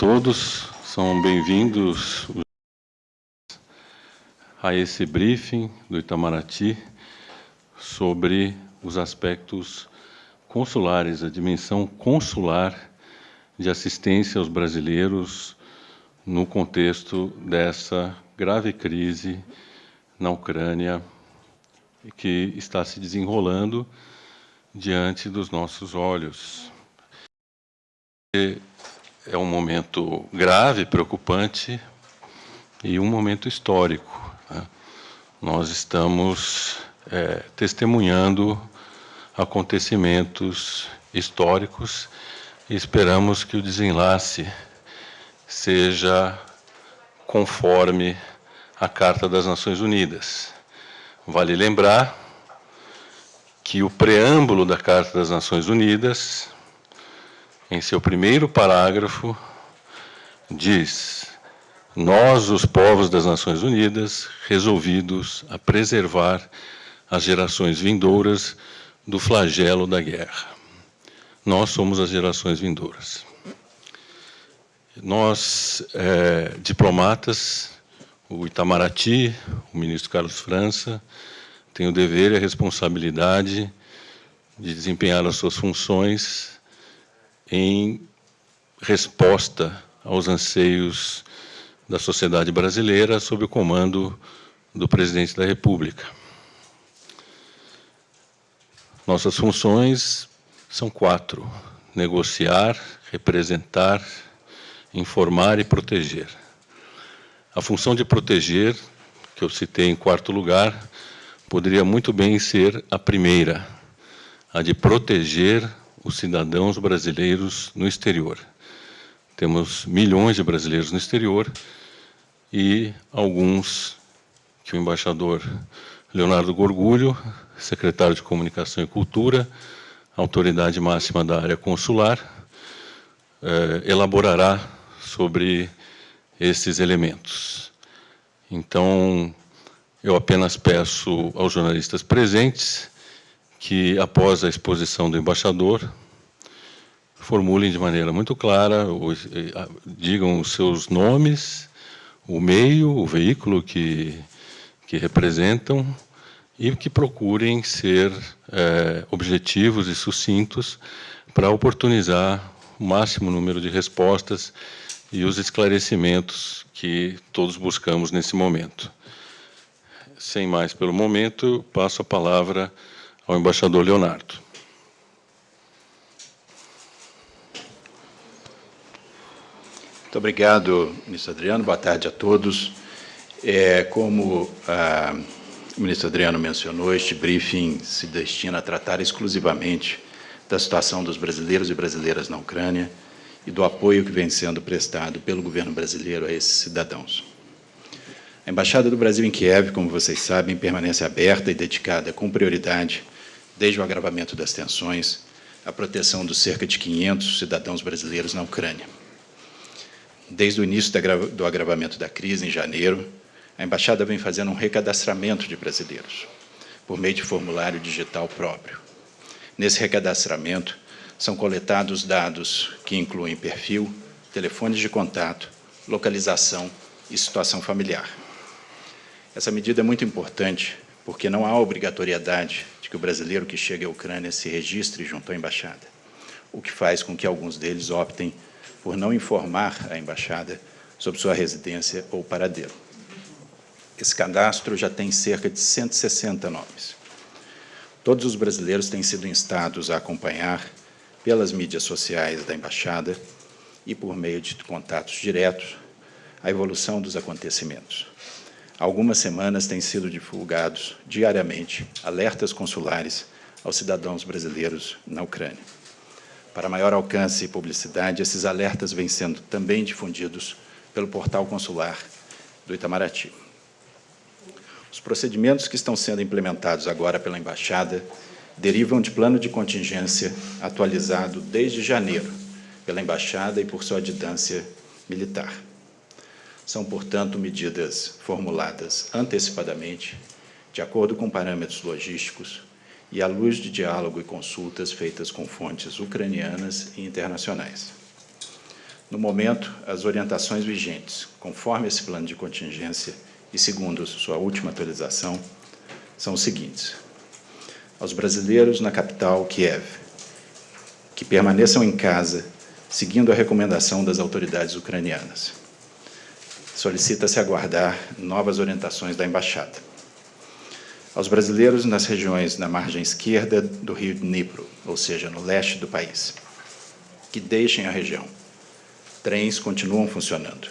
Todos são bem-vindos a esse briefing do Itamaraty sobre os aspectos consulares, a dimensão consular de assistência aos brasileiros no contexto dessa grave crise na Ucrânia que está se desenrolando diante dos nossos olhos. É um momento grave, preocupante e um momento histórico. Né? Nós estamos é, testemunhando acontecimentos históricos e esperamos que o desenlace seja conforme a Carta das Nações Unidas. Vale lembrar que o preâmbulo da Carta das Nações Unidas, em seu primeiro parágrafo, diz: Nós, os povos das Nações Unidas, resolvidos a preservar as gerações vindouras do flagelo da guerra. Nós somos as gerações vindouras. Nós, é, diplomatas, o Itamaraty, o ministro Carlos França, tem o dever e a responsabilidade de desempenhar as suas funções em resposta aos anseios da sociedade brasileira sob o comando do presidente da República. Nossas funções são quatro: negociar, representar, informar e proteger. A função de proteger, que eu citei em quarto lugar, poderia muito bem ser a primeira, a de proteger os cidadãos brasileiros no exterior. Temos milhões de brasileiros no exterior e alguns que o embaixador Leonardo Gorgulho, secretário de Comunicação e Cultura, autoridade máxima da área consular, eh, elaborará sobre esses elementos. Então, eu apenas peço aos jornalistas presentes que, após a exposição do embaixador, formulem de maneira muito clara, digam os seus nomes, o meio, o veículo que, que representam e que procurem ser é, objetivos e sucintos para oportunizar o máximo número de respostas e os esclarecimentos que todos buscamos nesse momento. Sem mais pelo momento, passo a palavra ao embaixador Leonardo. Muito obrigado, ministro Adriano. Boa tarde a todos. É, como a, o ministro Adriano mencionou, este briefing se destina a tratar exclusivamente da situação dos brasileiros e brasileiras na Ucrânia, e do apoio que vem sendo prestado pelo governo brasileiro a esses cidadãos. A Embaixada do Brasil em Kiev, como vocês sabem, permanece aberta e dedicada com prioridade, desde o agravamento das tensões, à proteção dos cerca de 500 cidadãos brasileiros na Ucrânia. Desde o início do agravamento da crise, em janeiro, a Embaixada vem fazendo um recadastramento de brasileiros, por meio de formulário digital próprio. Nesse recadastramento, são coletados dados que incluem perfil, telefones de contato, localização e situação familiar. Essa medida é muito importante porque não há obrigatoriedade de que o brasileiro que chega à Ucrânia se registre junto à embaixada, o que faz com que alguns deles optem por não informar a embaixada sobre sua residência ou paradeiro. Esse cadastro já tem cerca de 160 nomes. Todos os brasileiros têm sido instados a acompanhar pelas mídias sociais da Embaixada e por meio de contatos diretos a evolução dos acontecimentos. Algumas semanas têm sido divulgados diariamente alertas consulares aos cidadãos brasileiros na Ucrânia. Para maior alcance e publicidade, esses alertas vêm sendo também difundidos pelo portal consular do Itamaraty. Os procedimentos que estão sendo implementados agora pela Embaixada derivam de plano de contingência atualizado desde janeiro pela Embaixada e por sua adidância militar. São, portanto, medidas formuladas antecipadamente, de acordo com parâmetros logísticos e à luz de diálogo e consultas feitas com fontes ucranianas e internacionais. No momento, as orientações vigentes, conforme esse plano de contingência e segundo sua última atualização, são os seguintes. Aos brasileiros na capital, Kiev, que permaneçam em casa, seguindo a recomendação das autoridades ucranianas. Solicita-se aguardar novas orientações da Embaixada. Aos brasileiros nas regiões na margem esquerda do rio Dnipro, ou seja, no leste do país, que deixem a região. Trens continuam funcionando.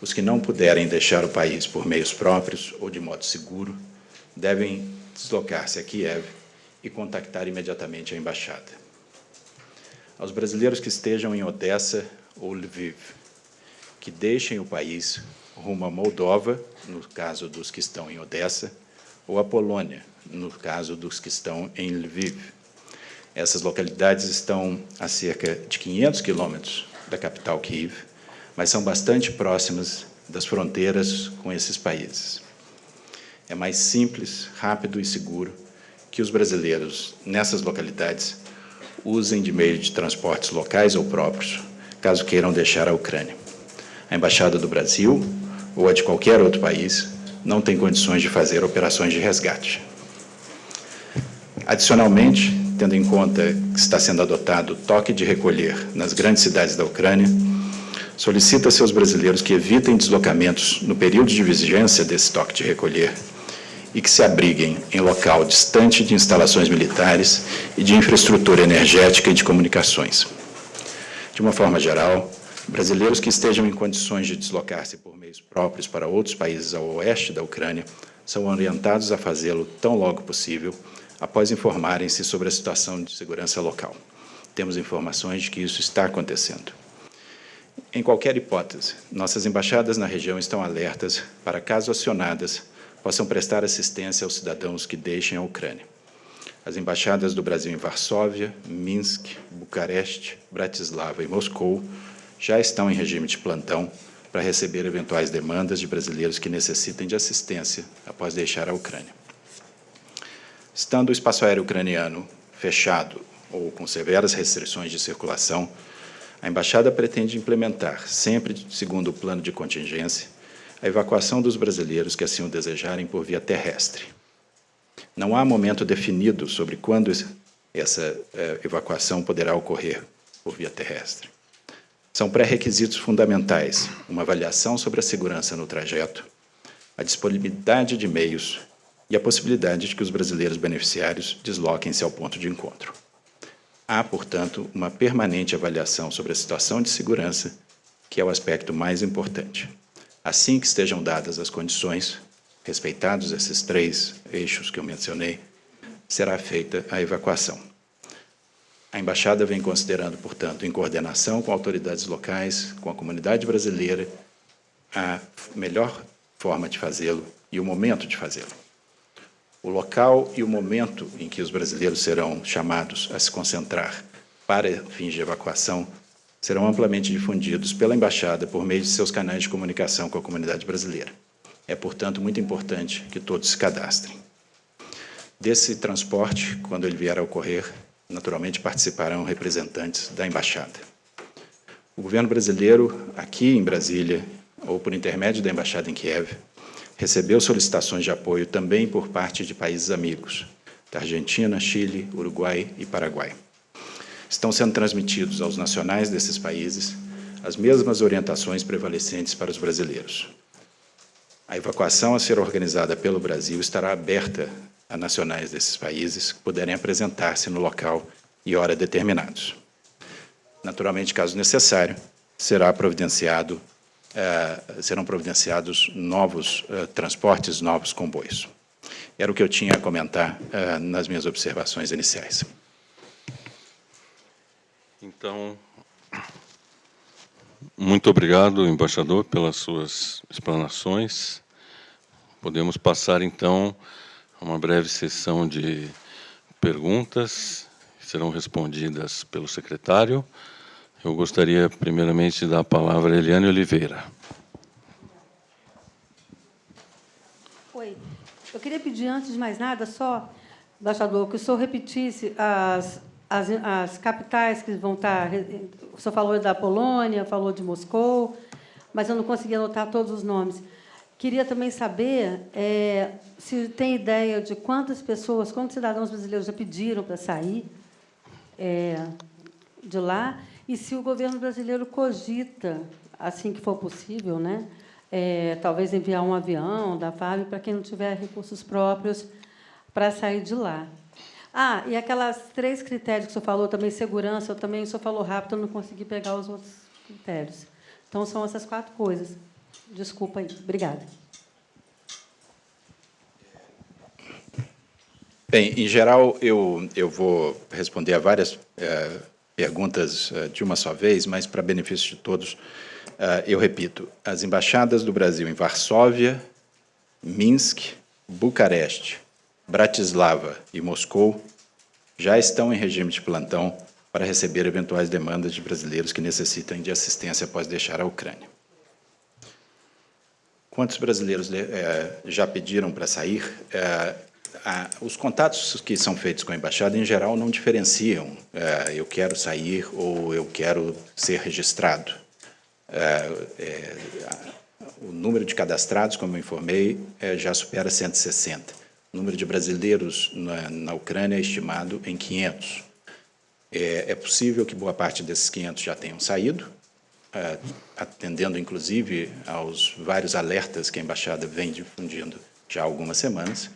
Os que não puderem deixar o país por meios próprios ou de modo seguro, devem deslocar-se a Kiev e contactar imediatamente a embaixada. Aos brasileiros que estejam em Odessa ou Lviv, que deixem o país rumo a Moldova, no caso dos que estão em Odessa, ou a Polônia, no caso dos que estão em Lviv. Essas localidades estão a cerca de 500 quilômetros da capital Kiev, mas são bastante próximas das fronteiras com esses países. É mais simples, rápido e seguro que os brasileiros nessas localidades usem de meio de transportes locais ou próprios, caso queiram deixar a Ucrânia. A Embaixada do Brasil ou a de qualquer outro país não tem condições de fazer operações de resgate. Adicionalmente, tendo em conta que está sendo adotado o toque de recolher nas grandes cidades da Ucrânia, solicita a seus brasileiros que evitem deslocamentos no período de vigência desse toque de recolher e que se abriguem em local distante de instalações militares e de infraestrutura energética e de comunicações. De uma forma geral, brasileiros que estejam em condições de deslocar-se por meios próprios para outros países ao oeste da Ucrânia são orientados a fazê-lo tão logo possível, após informarem-se sobre a situação de segurança local. Temos informações de que isso está acontecendo. Em qualquer hipótese, nossas embaixadas na região estão alertas para, caso acionadas, possam prestar assistência aos cidadãos que deixem a Ucrânia. As embaixadas do Brasil em Varsóvia, Minsk, Bucareste, Bratislava e Moscou já estão em regime de plantão para receber eventuais demandas de brasileiros que necessitem de assistência após deixar a Ucrânia. Estando o espaço aéreo ucraniano fechado ou com severas restrições de circulação, a Embaixada pretende implementar, sempre segundo o plano de contingência, a evacuação dos brasileiros que assim o desejarem por via terrestre. Não há momento definido sobre quando essa eh, evacuação poderá ocorrer por via terrestre. São pré-requisitos fundamentais uma avaliação sobre a segurança no trajeto, a disponibilidade de meios e a possibilidade de que os brasileiros beneficiários desloquem-se ao ponto de encontro. Há, portanto, uma permanente avaliação sobre a situação de segurança, que é o aspecto mais importante. Assim que estejam dadas as condições, respeitados esses três eixos que eu mencionei, será feita a evacuação. A Embaixada vem considerando, portanto, em coordenação com autoridades locais, com a comunidade brasileira, a melhor forma de fazê-lo e o momento de fazê-lo. O local e o momento em que os brasileiros serão chamados a se concentrar para fins de evacuação serão amplamente difundidos pela Embaixada por meio de seus canais de comunicação com a comunidade brasileira. É, portanto, muito importante que todos se cadastrem. Desse transporte, quando ele vier a ocorrer, naturalmente participarão representantes da Embaixada. O governo brasileiro, aqui em Brasília, ou por intermédio da Embaixada em Kiev, recebeu solicitações de apoio também por parte de países amigos, da Argentina, Chile, Uruguai e Paraguai estão sendo transmitidos aos nacionais desses países as mesmas orientações prevalecentes para os brasileiros. A evacuação a ser organizada pelo Brasil estará aberta a nacionais desses países que puderem apresentar-se no local e hora determinados. Naturalmente, caso necessário, será providenciado, eh, serão providenciados novos eh, transportes, novos comboios. Era o que eu tinha a comentar eh, nas minhas observações iniciais. Então, muito obrigado, embaixador, pelas suas explanações. Podemos passar, então, uma breve sessão de perguntas, que serão respondidas pelo secretário. Eu gostaria, primeiramente, de dar a palavra a Eliane Oliveira. Oi. Eu queria pedir, antes de mais nada, só, embaixador, que o senhor repetisse as as, as capitais que vão estar... O senhor falou da Polônia, falou de Moscou, mas eu não consegui anotar todos os nomes. Queria também saber é, se tem ideia de quantas pessoas, quantos cidadãos brasileiros já pediram para sair é, de lá e se o governo brasileiro cogita, assim que for possível, né, é, talvez enviar um avião da FAB para quem não tiver recursos próprios para sair de lá. Ah, e aquelas três critérios que o senhor falou, também segurança, eu também, o senhor falou rápido, eu não consegui pegar os outros critérios. Então, são essas quatro coisas. Desculpa aí. Obrigada. Bem, em geral, eu, eu vou responder a várias é, perguntas é, de uma só vez, mas, para benefício de todos, é, eu repito, as embaixadas do Brasil em Varsóvia, Minsk, Bucareste, Bratislava e Moscou já estão em regime de plantão para receber eventuais demandas de brasileiros que necessitem de assistência após deixar a Ucrânia. Quantos brasileiros é, já pediram para sair? É, a, os contatos que são feitos com a embaixada, em geral, não diferenciam é, eu quero sair ou eu quero ser registrado. o número de cadastrados, como eu informei, já supera 160. O número de brasileiros na, na Ucrânia é estimado em 500. É, possível que boa parte desses 500 já tenham saído, atendendo, inclusive, aos vários alertas que a Embaixada vem difundindo já há algumas semanas.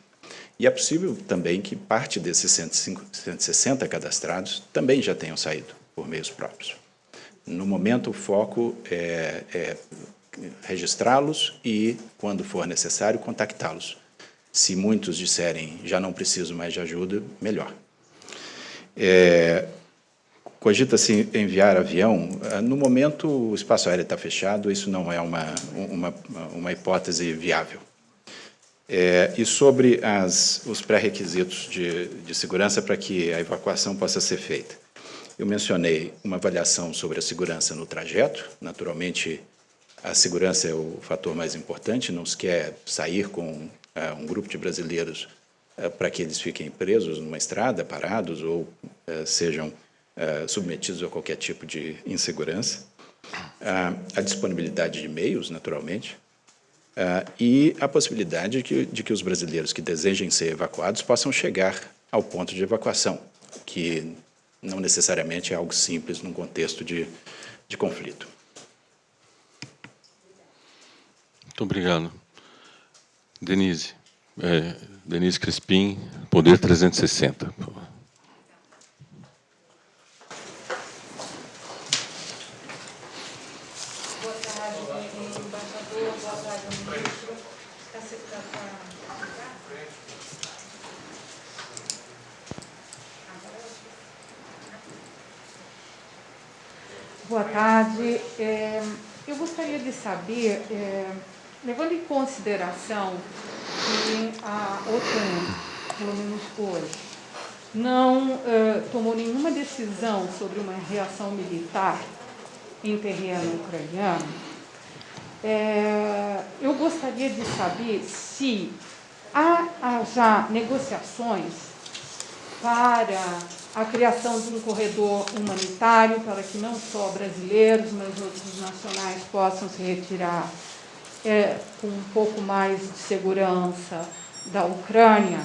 E é possível também que parte desses 105, 160 cadastrados também já tenham saído por meios próprios. No momento, o foco é, é registrá-los e, quando for necessário, contactá-los se muitos disserem, já não preciso mais de ajuda, melhor. É, Cogita-se enviar avião. Ah, no momento, o espaço aéreo está fechado, isso não é uma, uma, uma hipótese viável. É, e sobre as, os pré-requisitos de, de segurança para que a evacuação possa ser feita. Eu mencionei uma avaliação sobre a segurança no trajeto. Naturalmente, a segurança é o fator mais importante, não se quer sair com um grupo de brasileiros eh, para que eles fiquem presos numa estrada, parados ou eh, sejam eh, submetidos a qualquer tipo de insegurança. a disponibilidade de meios, naturalmente, e a possibilidade de que, de que os brasileiros que desejem ser evacuados possam chegar ao ponto de evacuação, que não necessariamente é algo simples num contexto de, de conflito. Muito obrigado. Denise. É, Denise Crispim, Poder 360. Boa tarde, embaixador. Boa tarde, ministro. Boa tarde. É, eu gostaria de saber, é, levando em consideração que a OTAN, pelo menos hoje, não uh, tomou nenhuma decisão sobre uma reação militar em terreno ucraniano, é, eu gostaria de saber se há já negociações para a criação de um corredor humanitário para que não só brasileiros, mas outros nacionais possam se retirar é, com um pouco mais de segurança da Ucrânia,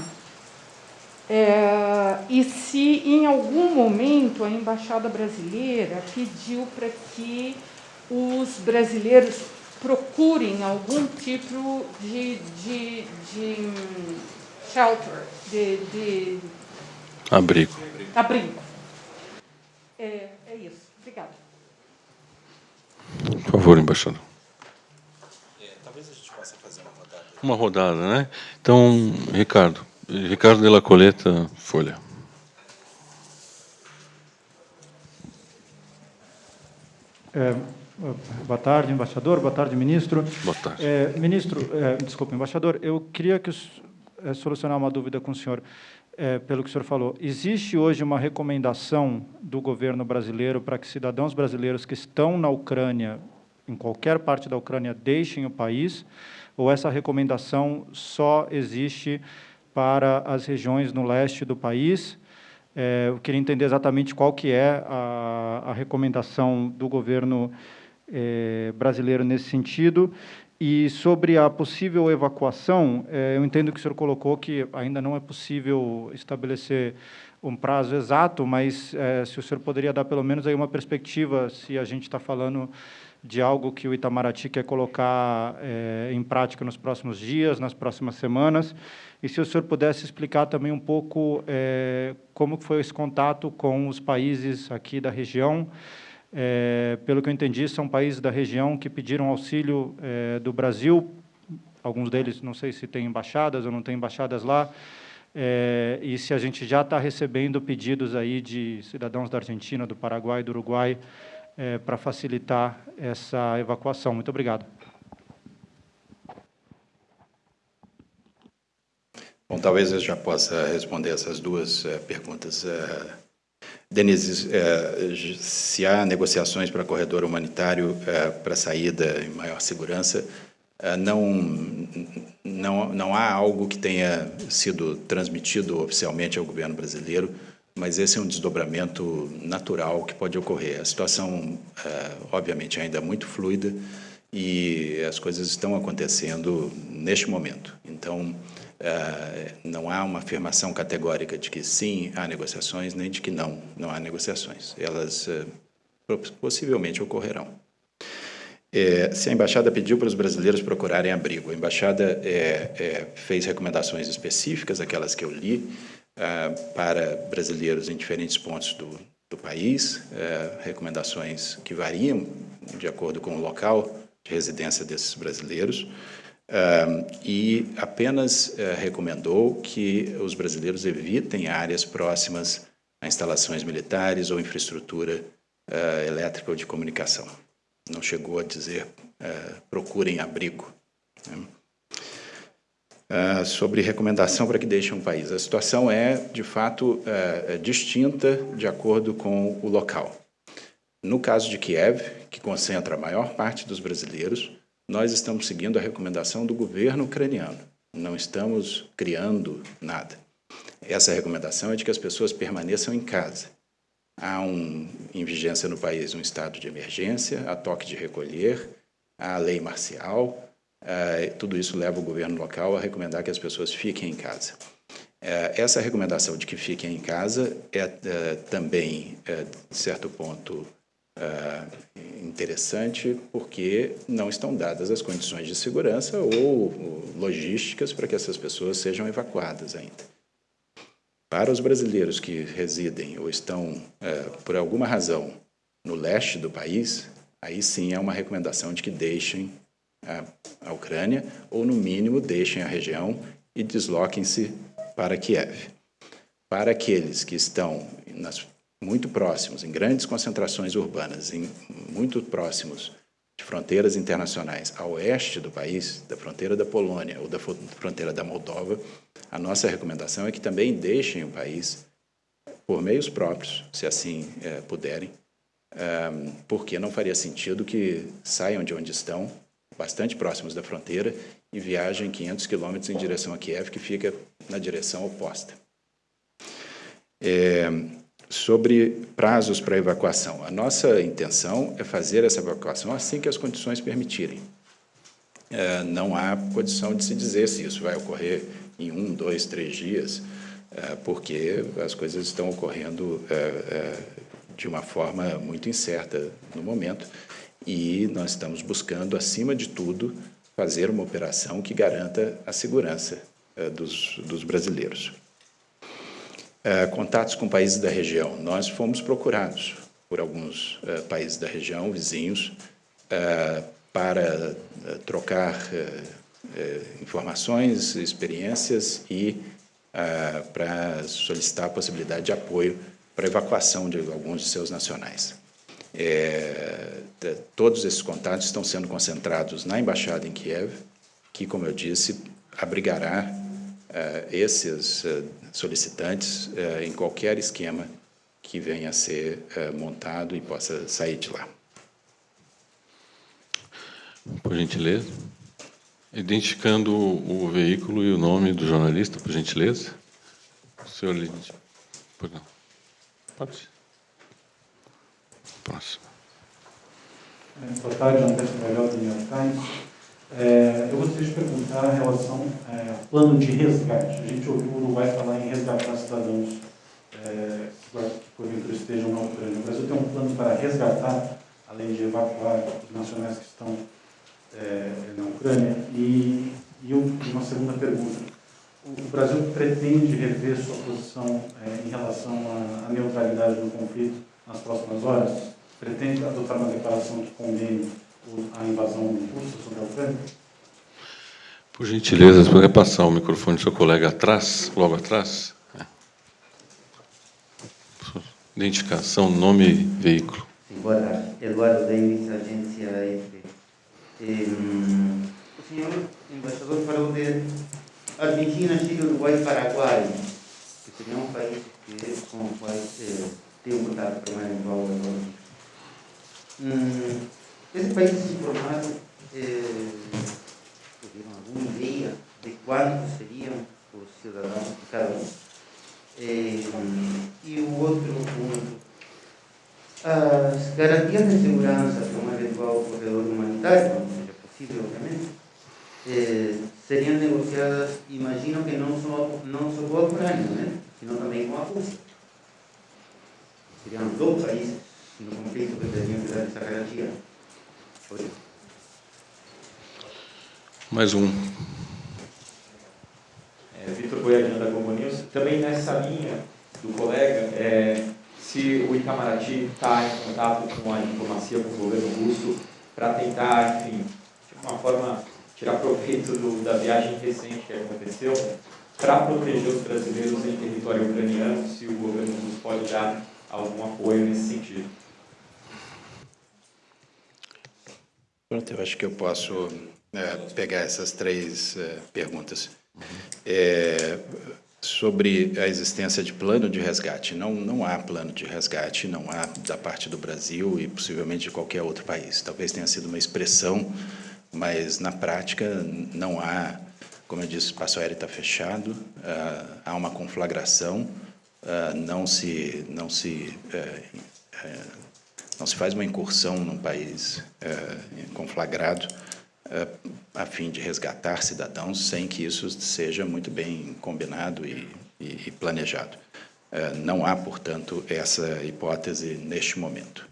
é, e se em algum momento a embaixada brasileira pediu para que os brasileiros procurem algum tipo de, de, de shelter, de, de abrigo. Abrigo. É, é isso. Obrigada. Por favor, embaixador. Uma rodada, né? Então, Ricardo. Ricardo de la Coleta, Folha. É, boa tarde, embaixador. Boa tarde, ministro. Boa tarde. É, ministro, é, desculpe, embaixador, eu queria que, é, solucionar uma dúvida com o senhor, é, pelo que o senhor falou. Existe hoje uma recomendação do governo brasileiro para que cidadãos brasileiros que estão na Ucrânia, em qualquer parte da Ucrânia, deixem o país? ou essa recomendação só existe para as regiões no leste do país? É, eu queria entender exatamente qual que é a, a recomendação do governo é, brasileiro nesse sentido. E sobre a possível evacuação, é, eu entendo que o senhor colocou que ainda não é possível estabelecer um prazo exato, mas é, se o senhor poderia dar pelo menos aí uma perspectiva, se a gente está falando de algo que o Itamaraty quer colocar é, em prática nos próximos dias, nas próximas semanas, e se o senhor pudesse explicar também um pouco como foi esse contato com os países aqui da região, é, pelo que eu entendi, são países da região que pediram auxílio é, do Brasil, alguns deles, não sei se tem embaixadas ou não tem embaixadas lá, é, e se a gente já está recebendo pedidos aí de cidadãos da Argentina, do Paraguai, do Uruguai, é, para facilitar essa evacuação. Muito obrigado. Bom, talvez eu já possa responder essas duas uh, perguntas. Denise, uh, se há negociações para corredor humanitário para saída em maior segurança, não, não, não há algo que tenha sido transmitido oficialmente ao governo brasileiro mas esse é um desdobramento natural que pode ocorrer. A situação, é, obviamente, ainda é muito fluida e as coisas estão acontecendo neste momento. Então, é, não há uma afirmação categórica de que sim, há negociações, nem de que não, não há negociações. Elas é, possivelmente ocorrerão. É, se a embaixada pediu para os brasileiros procurarem abrigo, a embaixada é, é, fez recomendações específicas, aquelas que eu li, ah, para brasileiros em diferentes pontos do, do país, eh, recomendações que variam de acordo com o local de residência desses brasileiros, ah, e apenas eh, recomendou que os brasileiros evitem áreas próximas a instalações militares ou infraestrutura ah, elétrica ou de comunicação. Não chegou a dizer procurem abrigo. Né? uh, sobre recomendação para que deixem o país. A situação é, de fato, distinta de acordo com o local. No caso de Kiev, que concentra a maior parte dos brasileiros, nós estamos seguindo a recomendação do governo ucraniano. Não estamos criando nada. Essa recomendação é de que as pessoas permaneçam em casa. Há um, em vigência no país um estado de emergência, há toque de recolher, há lei marcial, Uh, tudo isso leva o governo local a recomendar que as pessoas fiquem em casa. Uh, essa recomendação de que fiquem em casa é uh, também, de certo ponto, interessante, porque não estão dadas as condições de segurança ou logísticas para que essas pessoas sejam evacuadas ainda. Para os brasileiros que residem ou estão, por alguma razão, no leste do país, aí sim é uma recomendação de que deixem a, a Ucrânia, ou, no mínimo, deixem a região e desloquem-se para Kiev. Para aqueles que estão nas, muito próximos, em grandes concentrações urbanas, em, muito próximos de fronteiras internacionais a oeste do país, da fronteira da Polônia ou da fronteira da Moldova, a nossa recomendação é que também deixem o país por meios próprios, se assim é, puderem, é, porque não faria sentido que saiam de onde estão bastante próximos da fronteira e viajem 500 quilômetros em direção a Kiev, que fica na direção oposta. É, sobre prazos para evacuação. A nossa intenção é fazer essa evacuação assim que as condições permitirem. É, não há condição de se dizer se isso vai ocorrer em um, dois, três dias, é, porque as coisas estão ocorrendo é, é de uma forma muito incerta no momento e nós estamos buscando, acima de tudo, fazer uma operação que garanta a segurança uh, dos, dos, brasileiros. Uh, contatos com países da região. Nós fomos procurados por alguns uh, países da região, vizinhos, para trocar informações, experiências e para solicitar a possibilidade de apoio para a evacuação de alguns de seus nacionais. É, todos esses contatos estão sendo concentrados na embaixada em Kiev, que, como eu disse, abrigará esses é, solicitantes é, em qualquer esquema que venha a ser montado e possa sair de lá. Por gentileza. Identificando o, veículo e o nome do jornalista, por gentileza. O senhor Por não. Pode. Próximo. Boa tarde, André Melhor, do New York Times. É, eu gostaria de perguntar em relação é, ao plano de resgate. A gente ouviu o Uruguai falar em resgatar cidadãos é, que porventura estejam na Ucrânia. O Brasil tem um plano para resgatar, além de evacuar os nacionais que estão é, na Ucrânia. E, e uma segunda pergunta. O Brasil pretende rever sua posição é, em relação à, neutralidade do conflito nas próximas horas? Pretende adotar uma declaração que condene a invasão russa sobre a Ucrânia? Por gentileza, você poderia passar o microfone do seu colega atrás, logo atrás? É. Identificação, nome e veículo. Sim, boa tarde. Eduardo Davis, agência AFP. o senhor embaixador falou de Argentina, Chile, Uruguai e Paraguai, que seriam países que, com os quais eh, tem um contato permanente com a hum, Esses países se formaram, eh, alguma ideia de quantos seriam os cidadãos de cada um? Eh, e o outro ponto, as garantias de segurança para um eventual corredor humanitário, não seja possível, obviamente, eh, seriam negociadas, imagino que não só, não só com a Ucrânia, né? sino também com a Rússia. Seriam dois países no conflito que teriam que dar essa garantia. Mais um. É, Vitor Goiadino da Globo News. Também nessa linha do colega, é, se o Itamaraty está em contato com a diplomacia, com o governo russo, para tentar, enfim, de uma forma, tirar proveito do, da viagem recente que aconteceu, para proteger os brasileiros em território ucraniano, se o governo russo pode dar algum apoio nesse sentido. Pronto, eu acho que eu posso é, pegar essas três é, perguntas. É, sobre a existência de plano de resgate. Não, não há plano de resgate, não há da parte do Brasil e possivelmente de qualquer outro país. Talvez tenha sido uma expressão, mas na prática não há, como eu disse, o espaço aéreo está fechado, uh, há uma conflagração, uh, não se, não se, uh, não se faz uma incursão num país conflagrado, a fim de resgatar cidadãos sem que isso seja muito bem combinado e, e planejado. Não há, portanto, essa hipótese neste momento.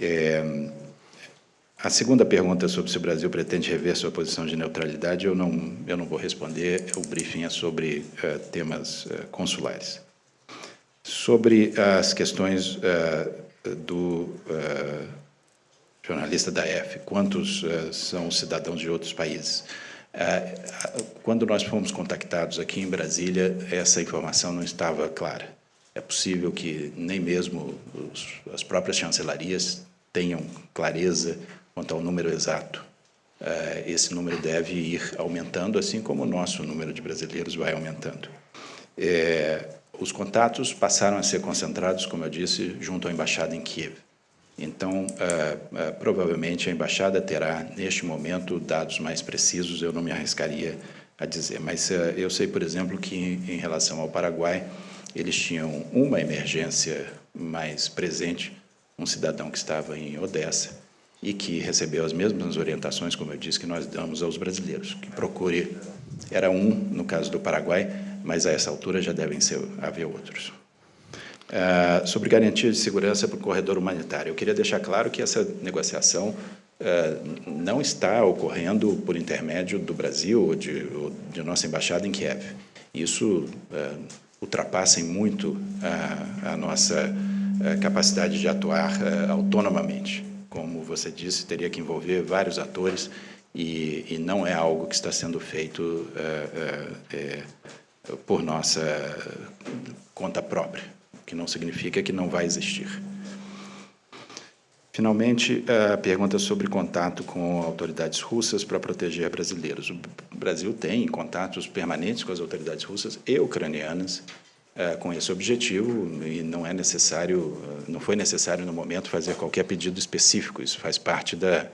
É, a segunda pergunta sobre se o Brasil pretende rever sua posição de neutralidade, eu não, eu não vou responder, o briefing é sobre uh, temas uh, consulares. Sobre as questões do jornalista da F, quantos uh, são cidadãos de outros países? Uh, quando nós fomos contactados aqui em Brasília, essa informação não estava clara. É possível que nem mesmo os, as próprias chancelarias tenham clareza quanto ao número exato. Uh, esse número deve ir aumentando, assim como o nosso número de brasileiros vai aumentando. É, os contatos passaram a ser concentrados, como eu disse, junto à embaixada em Kiev. Então, uh, uh, provavelmente a embaixada terá, neste momento, dados mais precisos, eu não me arriscaria a dizer. Mas uh, eu sei, por exemplo, que em relação ao Paraguai, eles tinham uma emergência mais presente, um cidadão que estava em Odessa e que recebeu as mesmas orientações, como eu disse, que nós damos aos brasileiros, que procure, era um no caso do Paraguai, mas a essa altura já devem ser, haver outros. Uh, sobre garantia de segurança para o corredor humanitário. Eu queria deixar claro que essa negociação uh, não está ocorrendo por intermédio do Brasil ou de, ou de nossa embaixada em Kiev. Isso uh, ultrapassa em muito a, a nossa capacidade de atuar autonomamente. Como você disse, teria que envolver vários atores e, e não é algo que está sendo feito por nossa conta própria que não significa que não vai existir. Finalmente, a pergunta sobre contato com autoridades russas para proteger brasileiros. O Brasil tem contatos permanentes com as autoridades russas e ucranianas eh, com esse objetivo e não é necessário, não foi necessário no momento fazer qualquer pedido específico. Isso faz parte da,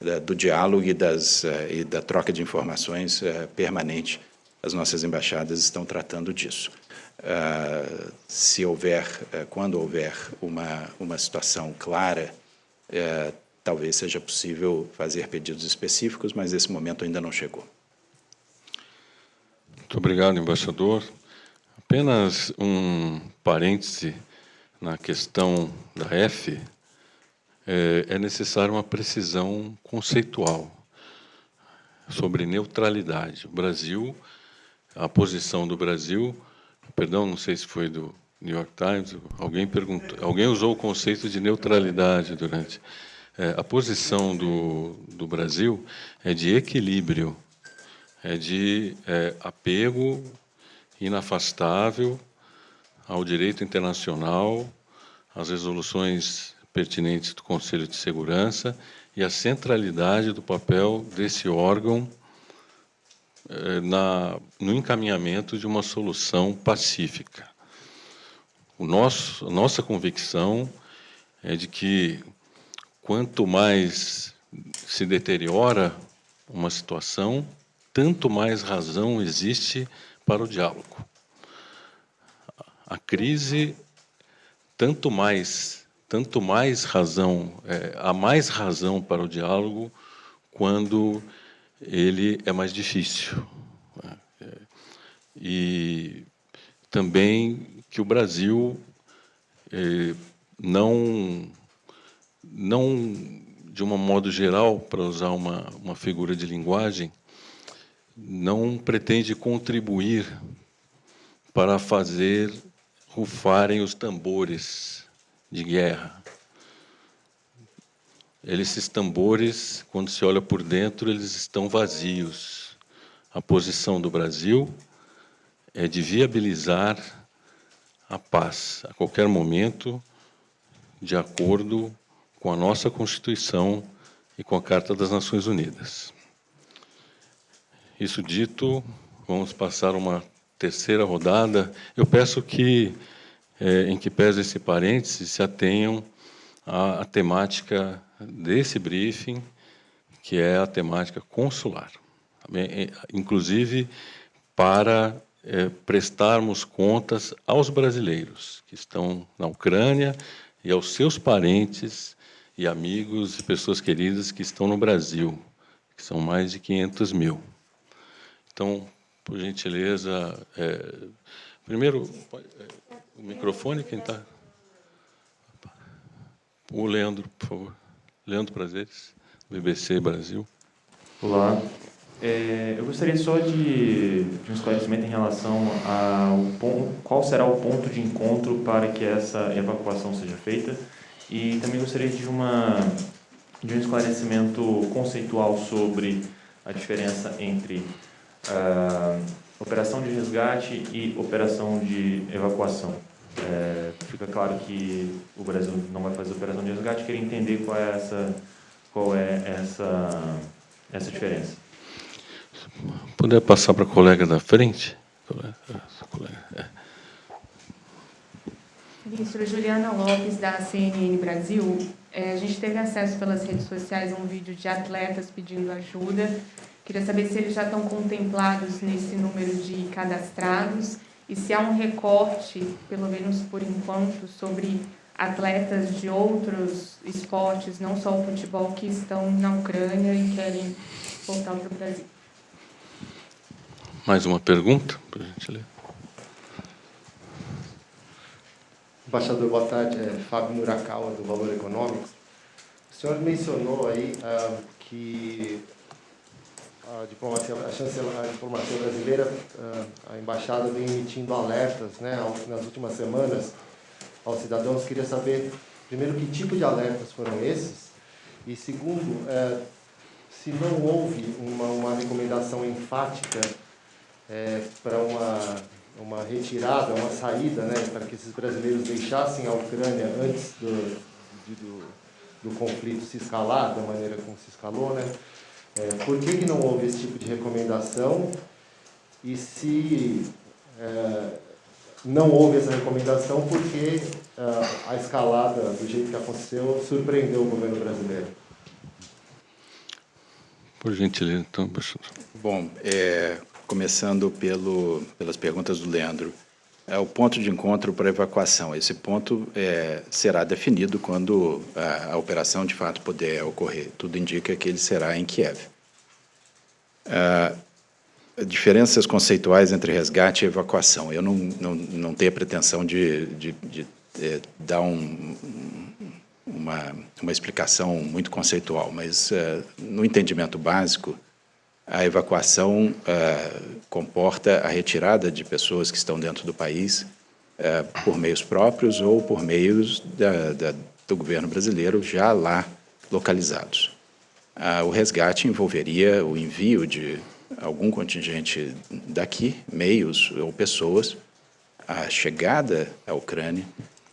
da, do diálogo e, das, eh, e da troca de informações eh, permanente. As nossas embaixadas estão tratando disso. uh, se houver, uh, quando houver uma, uma situação clara, uh, talvez seja possível fazer pedidos específicos, mas esse momento ainda não chegou. Muito obrigado, embaixador. Apenas um parêntese na questão da F, é, é necessária uma precisão conceitual sobre neutralidade. O Brasil, a posição do Brasil, perdão, não sei se foi do New York Times, alguém perguntou, alguém usou o conceito de neutralidade durante. É, a posição do, do Brasil é de equilíbrio, é de é, apego inafastável ao direito internacional, às resoluções pertinentes do Conselho de Segurança e a centralidade do papel desse órgão na, no encaminhamento de uma solução pacífica. O nosso, a nossa convicção é de que quanto mais se deteriora uma situação, tanto mais razão existe para o diálogo. A crise, tanto mais tanto mais razão, é, há mais razão para o diálogo quando ele é mais difícil. E também que o Brasil é, não, não, de um modo geral, para usar uma, uma figura de linguagem, não pretende contribuir para fazer rufarem os tambores de guerra. Esses tambores, quando se olha por dentro, eles estão vazios. A posição do Brasil é de viabilizar a paz a qualquer momento, de acordo com a nossa Constituição e com a Carta das Nações Unidas. Isso dito, vamos passar uma terceira rodada. Eu peço que é, em que pese esse parêntese, se atenham à, à temática desse briefing, que é a temática consular. É, inclusive, para é, prestarmos contas aos brasileiros que estão na Ucrânia e aos seus parentes e amigos e pessoas queridas que estão no Brasil, que são mais de 500 mil. Então, por gentileza, é, primeiro, o microfone, quem está? O Leandro, por favor. Leandro Prazeres, BBC Brasil. Olá. É, eu gostaria só de, de, um esclarecimento em relação ao ponto, qual será o ponto de encontro para que essa evacuação seja feita e também gostaria de, uma, de um esclarecimento conceitual sobre a diferença entre uh, operação de resgate e operação de evacuação. É, fica claro que o Brasil não vai fazer operação de resgate. Queria entender qual é essa, qual é essa, essa diferença. Puder passar para a colega da frente? É. Ministro Juliana Lopes, da CNN Brasil. É, a gente teve acesso pelas redes sociais a um vídeo de atletas pedindo ajuda. Queria saber se eles já estão contemplados nesse número de cadastrados e se há um recorte, pelo menos por enquanto, sobre atletas de outros esportes, não só o futebol, que estão na Ucrânia e querem voltar para o Brasil. Mais uma pergunta para a gente ler. Embaixador, boa tarde. É Fábio Murakawa, do Valor Econômico. O senhor mencionou aí ah, que a diplomacia, a, chanceler, a diplomacia brasileira, a embaixada vem emitindo alertas né, nas últimas semanas aos cidadãos. Queria saber, primeiro, que tipo de alertas foram esses? E, segundo, é, se não houve uma, uma recomendação enfática é, para uma, uma retirada, uma saída, né, para que esses brasileiros deixassem a Ucrânia antes do, do, do conflito se escalar da maneira como se escalou, né? É, por que, que não houve esse tipo de recomendação? E se é, não houve essa recomendação, por que é, a escalada, do jeito que aconteceu, surpreendeu o governo brasileiro? Por gentileza, então, professor. Bom, é, começando pelo, pelas perguntas do Leandro. É o ponto de encontro para evacuação. Esse ponto é, será definido quando a, a, operação de fato puder ocorrer. Tudo indica que ele será em Kiev. Ah, diferenças conceituais entre resgate e evacuação. Eu não, não, não tenho a pretensão de, de, de, de é, dar um, uma, uma explicação muito conceitual, mas uh, no entendimento básico, a evacuação uh, comporta a retirada de pessoas que estão dentro do país uh, por meios próprios ou por meios da, da, do governo brasileiro já lá localizados. o resgate envolveria o envio de algum contingente daqui, meios ou pessoas, a chegada à Ucrânia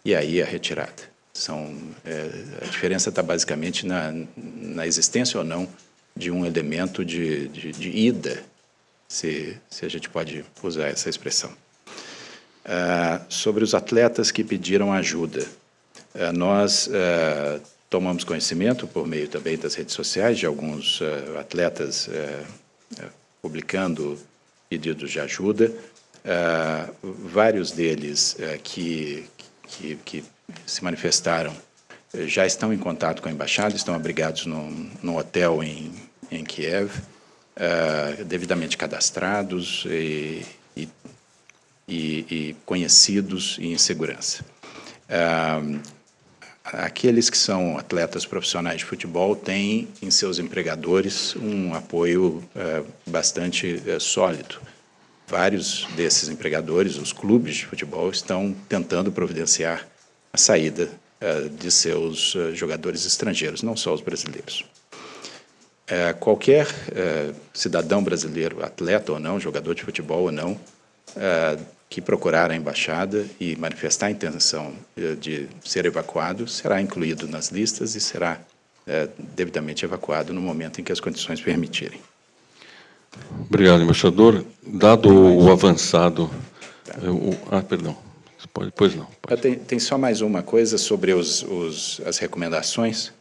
e aí a retirada. São, é, a diferença está basicamente na, na existência ou não de um elemento de, de, de ida, se, se a gente pode usar essa expressão. Ah, sobre os atletas que pediram ajuda, ah, nós ah, tomamos conhecimento, por meio também das redes sociais, de alguns atletas publicando pedidos de ajuda, vários deles que, que, que se manifestaram já estão em contato com a embaixada, estão abrigados num, num hotel em, em Kiev, uh, devidamente cadastrados e, e, e, conhecidos e em segurança. Uh, aqueles que são atletas profissionais de futebol têm em seus empregadores um apoio uh, bastante sólido. Vários desses empregadores, os clubes de futebol, estão tentando providenciar a saída de seus jogadores estrangeiros, não só os brasileiros. Uh, qualquer cidadão brasileiro, atleta ou não, jogador de futebol ou não, que procurar a embaixada e manifestar a intenção de ser evacuado, será incluído nas listas e será devidamente evacuado no momento em que as condições permitirem. Obrigado, embaixador. Dado o avançado... O, ah, perdão. Pode, pois não. Pode. Tem, tem, só mais uma coisa sobre os, os, as recomendações.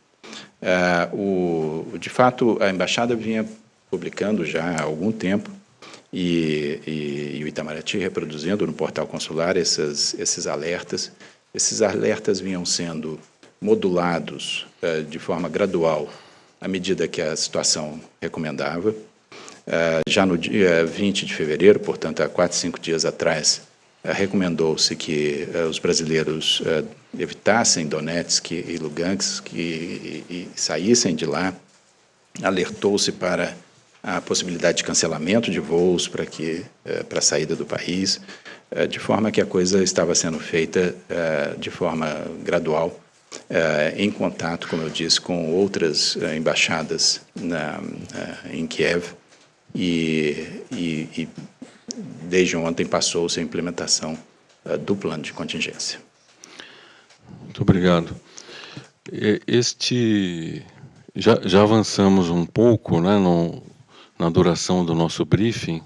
Uh, o, de fato, a embaixada vinha publicando já há algum tempo e, e, e, o Itamaraty reproduzindo no portal consular esses, esses alertas. Esses alertas vinham sendo modulados uh, de forma gradual à medida que a situação recomendava. Uh, já no dia 20 de fevereiro, portanto, há quatro, cinco dias atrás, recomendou-se que os brasileiros evitassem Donetsk e Lugansk e, e, e saíssem de lá. Alertou-se para a possibilidade de cancelamento de voos para que uh, para a saída do país, de forma que a coisa estava sendo feita de forma gradual, em contato, como eu disse, com outras embaixadas na, em Kiev e, e, e desde ontem passou-se a implementação do plano de contingência. Muito obrigado. Este já, já avançamos um pouco, né, no, na duração do nosso briefing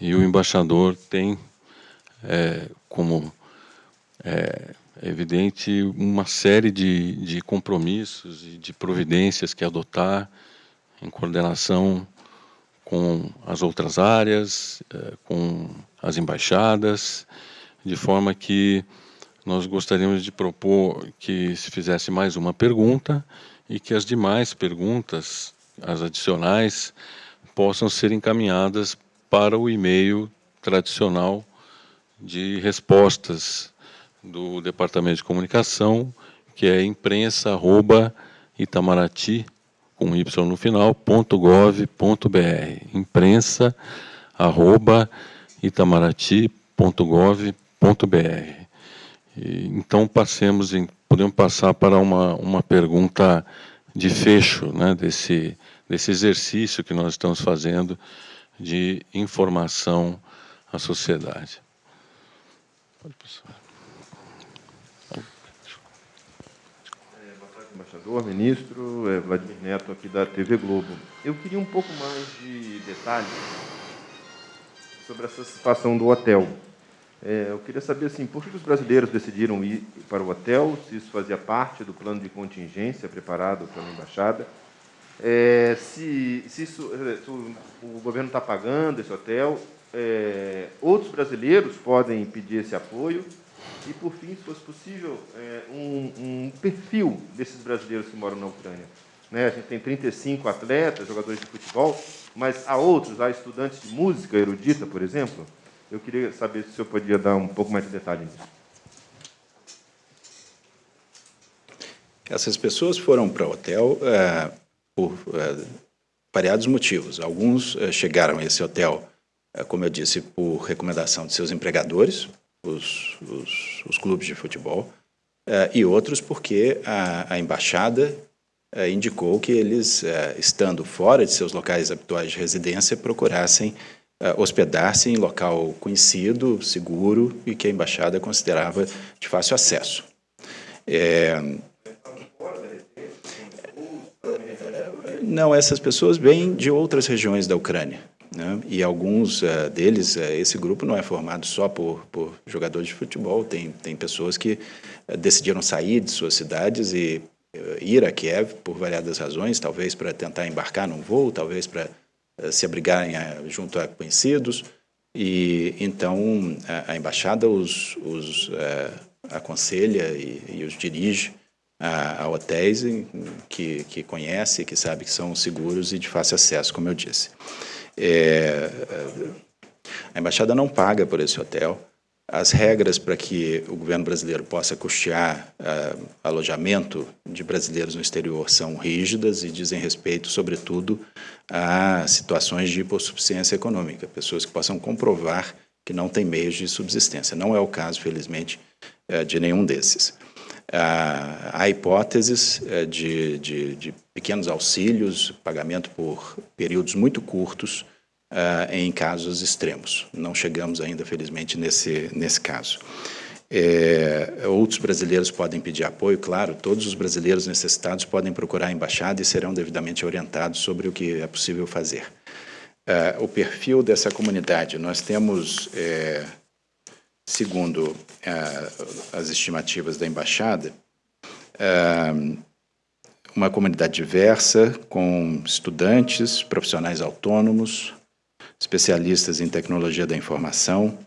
e o embaixador tem é, como é, evidente uma série de, de compromissos e de providências que adotar em coordenação com as outras áreas, eh, com as embaixadas, de forma que nós gostaríamos de propor que se fizesse mais uma pergunta e que as demais perguntas, as adicionais, possam ser encaminhadas para o e-mail tradicional de respostas do Departamento de Comunicação, que é imprensa@itamaraty com y no final, .gov.br, imprensa, Então, passemos em, podemos passar para uma, uma pergunta de fecho né, desse, desse exercício que nós estamos fazendo de informação à sociedade. Pode passar. embaixador, ministro, é Vladimir Neto, aqui da TV Globo. Eu queria um pouco mais de detalhes sobre essa situação do hotel. É, eu queria saber assim, por que os brasileiros decidiram ir para o hotel, se isso fazia parte do plano de contingência preparado pela embaixada, é, se, se, isso, se o, governo está pagando esse hotel, é, outros brasileiros podem pedir esse apoio? E, por fim, se fosse possível, é, um, um, perfil desses brasileiros que moram na Ucrânia. Né? A gente tem 35 atletas, jogadores de futebol, mas há outros, há estudantes de música erudita, por exemplo. Eu queria saber se o senhor podia dar um pouco mais de detalhe nisso. Essas pessoas foram para o hotel é, por é, variados motivos. Alguns é, chegaram a esse hotel, como eu disse, por recomendação de seus empregadores, os, os, os clubes de futebol, e outros porque a, a embaixada indicou que eles, estando fora de seus locais habituais de residência, procurassem hospedar-se em local conhecido, seguro e que a embaixada considerava de fácil acesso. É, Não, essas pessoas vêm de outras regiões da Ucrânia. Né? E alguns uh, deles, uh, esse grupo não é formado só por, por jogadores de futebol, tem, tem pessoas que uh, decidiram sair de suas cidades e ir a Kiev por variadas razões, talvez para tentar embarcar num voo, talvez para se abrigarem junto a conhecidos. E então a, a embaixada os, os aconselha e, e os dirige a, a hotéis que, que conhece, que sabe que são seguros e de fácil acesso, como eu disse. É, a embaixada não paga por esse hotel. As regras para que o governo brasileiro possa custear uh, alojamento de brasileiros no exterior são rígidas e dizem respeito, sobretudo, a situações de hipossuficiência econômica, pessoas que possam comprovar que não têm meios de subsistência. Não é o caso, felizmente, uh, de nenhum desses. Ah, há hipóteses eh, de, de, de, pequenos auxílios, pagamento por períodos muito curtos, ah, em casos extremos. Não chegamos ainda, felizmente, nesse, nesse caso. É, outros brasileiros podem pedir apoio, claro, todos os brasileiros necessitados podem procurar a embaixada e serão devidamente orientados sobre o que é possível fazer. Ah, o perfil dessa comunidade, nós temos é, segundo eh, as estimativas da embaixada, eh, uma comunidade diversa, com estudantes, profissionais autônomos, especialistas em tecnologia da informação,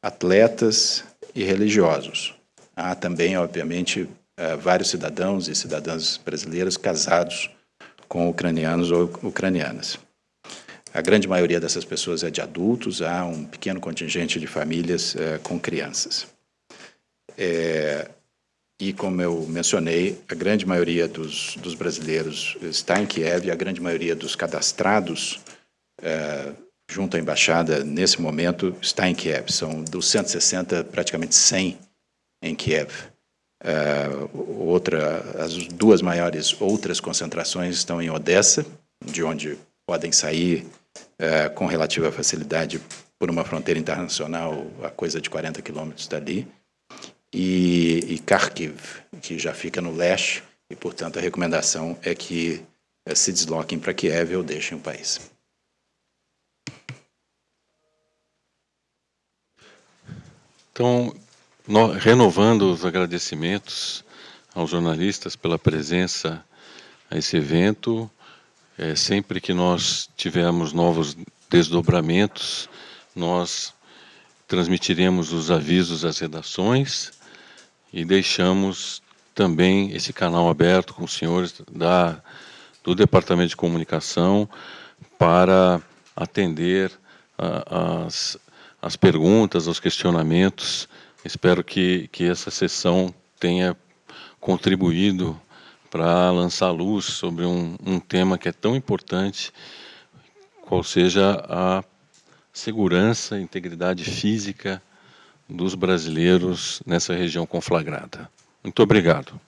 atletas e religiosos. Há também, obviamente, eh, vários cidadãos e cidadãs brasileiros casados com ucranianos ou ucranianas. A grande maioria dessas pessoas é de adultos, há um pequeno contingente de famílias é, com crianças. É, e, como eu mencionei, a grande maioria dos, dos, brasileiros está em Kiev a grande maioria dos cadastrados é, junto à embaixada, nesse momento, está em Kiev. São dos 160, praticamente 100 em Kiev. outra, as duas maiores outras concentrações estão em Odessa, de onde podem sair é, com relativa facilidade por uma fronteira internacional a coisa de 40 quilômetros dali, e, e Kharkiv, que já fica no leste, e, portanto, a recomendação é que é, se desloquem para Kiev ou deixem o país. Então, no, renovando os agradecimentos aos jornalistas pela presença a esse evento, é, sempre que nós tivermos novos desdobramentos, nós transmitiremos os avisos às redações e deixamos também esse canal aberto com os senhores da, do Departamento de Comunicação para atender a, as, as perguntas, os questionamentos. Espero que, que essa sessão tenha contribuído para lançar luz sobre um, um tema que é tão importante, qual seja a segurança e integridade física dos brasileiros nessa região conflagrada. Muito obrigado.